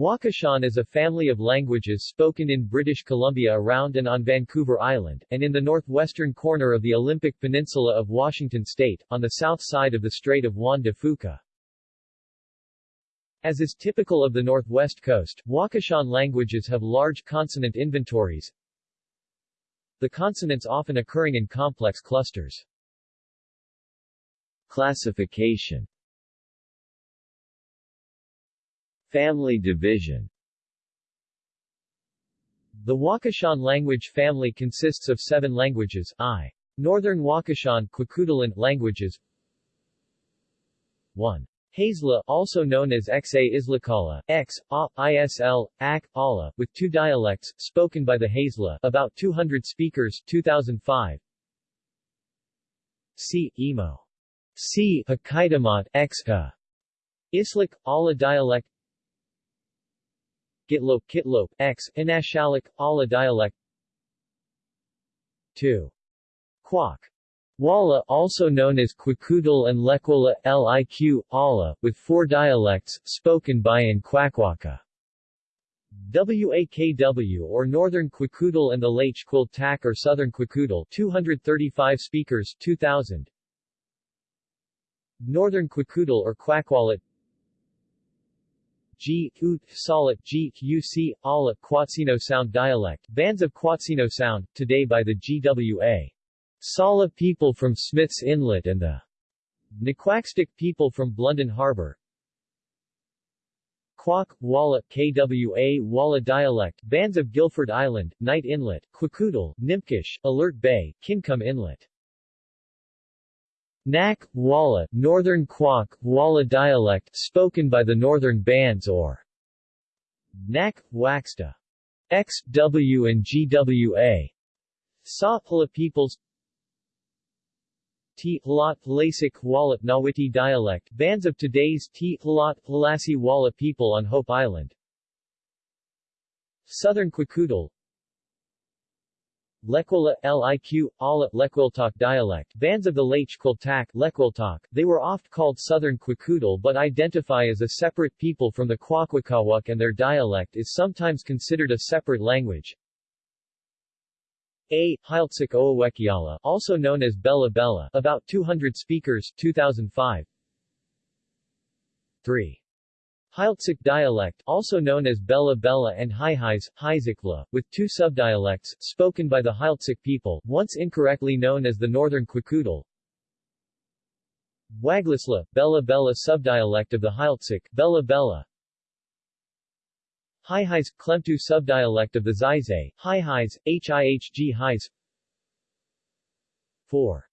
Wakashan is a family of languages spoken in British Columbia around and on Vancouver Island, and in the northwestern corner of the Olympic Peninsula of Washington state, on the south side of the Strait of Juan de Fuca. As is typical of the northwest coast, Wakashan languages have large consonant inventories, the consonants often occurring in complex clusters. Classification Family division The Wakashan language family consists of seven languages, I. Northern Wakashan Kwakiutl languages 1. Hazla, also known as Xa Islakala, X, A, ISL, AK, Ala, with two dialects, spoken by the Hazla, about 200 speakers, 2005. C. Emo. C. Hakaidamat, X, Ha. Islak, Ala dialect Gitlop Kitlop, X, Inashalik, Ala dialect 2. Kwak. Walla also known as Kwakiutl and Lekwala Liq, Ala, with four dialects, spoken by in Kwakwaka. WAKW or Northern Kwakiutl and the Lach Tak or Southern Kwakiutl 235 speakers 2000 Northern Kwakiutl or Kwakwalat G, Ut, Salat G, UC, Ala, Quatsino Sound dialect, bands of Quatsino Sound, today by the GWA. Sala people from Smith's Inlet and the Naquaxtic people from Blunden Harbor. Quack, Walla, KWA, Walla dialect, bands of Gilford Island, Knight Inlet, Kwakiutl, Nimkish, Alert Bay, Kingcome Inlet. Nak, Walla, Northern Quack, Walla dialect, spoken by the northern bands or Nak, Waxta. X, W and GWA. Sapala peoples T. Hlat Lasik Walat Nawiti dialect, bands of today's T. Hlat Hlasi Walla people on Hope Island. Southern Kwakiutl Lekwala, Liq, Ala, Lekwiltok dialect, bands of the Lach Quiltak, Lekwiltok, they were oft called Southern Kwakiutl but identify as a separate people from the Kwakwakawak and their dialect is sometimes considered a separate language. A. Heiltsuk Oawekiala, also known as Bella Bella, about 200 speakers, 2005. 3. Heiltsuk dialect, also known as Bella Bella and Haihais, Haizikla, with two subdialects, spoken by the Heiltsuk people, once incorrectly known as the Northern Kwakiutl. Waglisla, Bella Bella subdialect of the Heiltsuk, Bella Bella. Haihais, Klemtu subdialect of the Zaizay, Haihais, Hihg Hais. 4.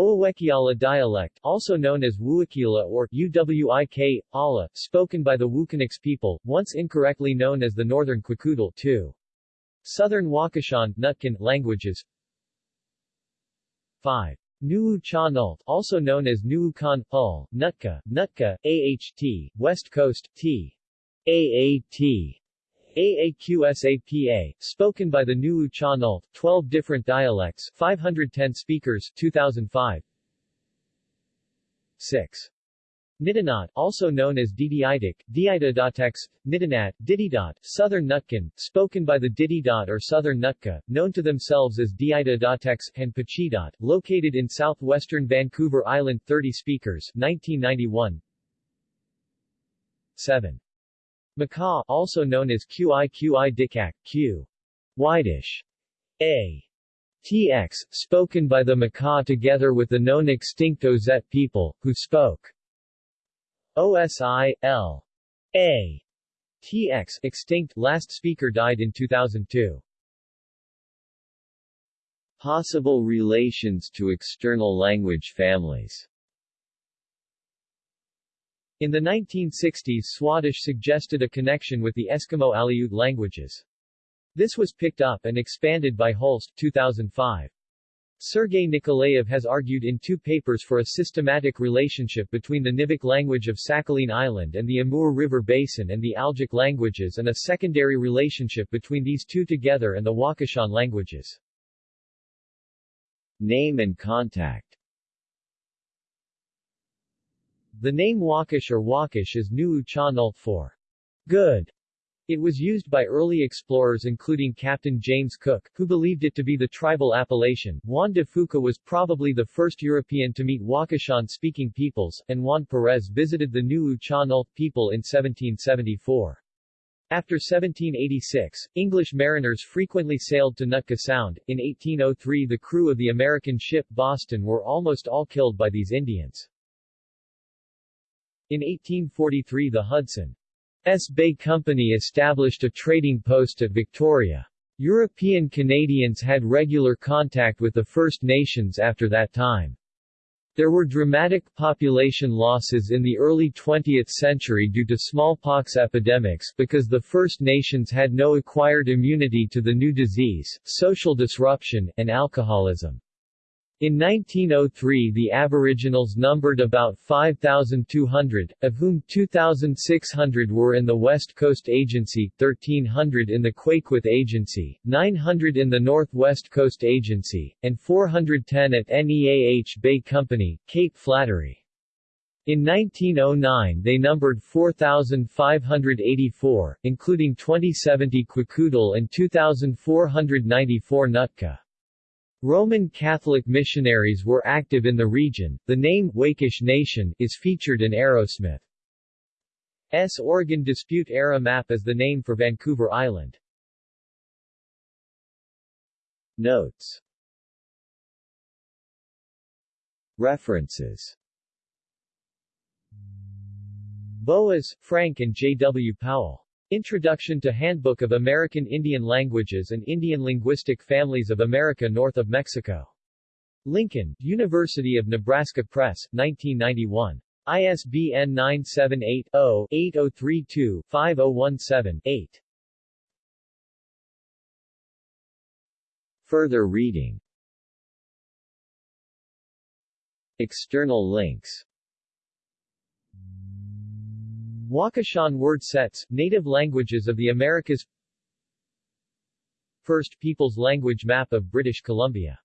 Oawekiala dialect, also known as Wuakila or Uwik, Ala, spoken by the Wukanix people, once incorrectly known as the Northern Kwakiutl, 2. Southern Wakashan, Nootkan, languages 5. Nuu also known as Nuukan, Ul, Nootka, Nootka, AHT, West Coast, T. AAT, AAQSAPA, spoken by the Nuu-chah-nulth, 12 different dialects, 510 speakers, 2005. 6. Nitinaht, also known as Didiitic, Diidadotex, Nitinaht, Dididot, Southern Nootkan, spoken by the Dididot or Southern Nootka, known to themselves as Diidadotex, and Pachidot, located in southwestern Vancouver Island 30 speakers, 1991. 7. Makah, also known as Qi Qi Dikak, Q. Widish. A. TX, spoken by the Makah together with the known extinct Ozette people, who spoke OSI, L. A. TX, extinct, last speaker died in 2002. Possible relations to external language families in the 1960s Swadesh suggested a connection with the Eskimo Aleut languages. This was picked up and expanded by Holst 2005. Sergei Nikolaev has argued in two papers for a systematic relationship between the Nivkh language of Sakhalin Island and the Amur River Basin and the Algic languages and a secondary relationship between these two together and the Wakashan languages. Name and contact the name Wakash or Wakish is Nuu Cha for good It was used by early explorers including Captain James Cook, who believed it to be the tribal appellation. Juan de Fuca was probably the first European to meet Wakashan-speaking peoples, and Juan Perez visited the Nuu-chah-nulth people in 1774. After 1786, English mariners frequently sailed to Nootka Sound. In 1803 the crew of the American ship Boston were almost all killed by these Indians. In 1843 the Hudson's Bay Company established a trading post at Victoria. European Canadians had regular contact with the First Nations after that time. There were dramatic population losses in the early 20th century due to smallpox epidemics because the First Nations had no acquired immunity to the new disease, social disruption, and alcoholism. In 1903 the Aboriginals numbered about 5,200, of whom 2,600 were in the West Coast Agency, 1,300 in the Kwakwith Agency, 900 in the North West Coast Agency, and 410 at Neah Bay Company, Cape Flattery. In 1909 they numbered 4,584, including 2070 Kwakiutl and 2,494 Nootka. Roman Catholic missionaries were active in the region. The name Wakash Nation is featured in Arrowsmith's Oregon Dispute Era map as the name for Vancouver Island. Notes References Boas, Frank and J. W. Powell. Introduction to Handbook of American Indian Languages and Indian Linguistic Families of America north of Mexico. Lincoln, University of Nebraska Press, 1991. ISBN 978-0-8032-5017-8. Further reading External links Wakashan word sets, native languages of the Americas. First Peoples Language Map of British Columbia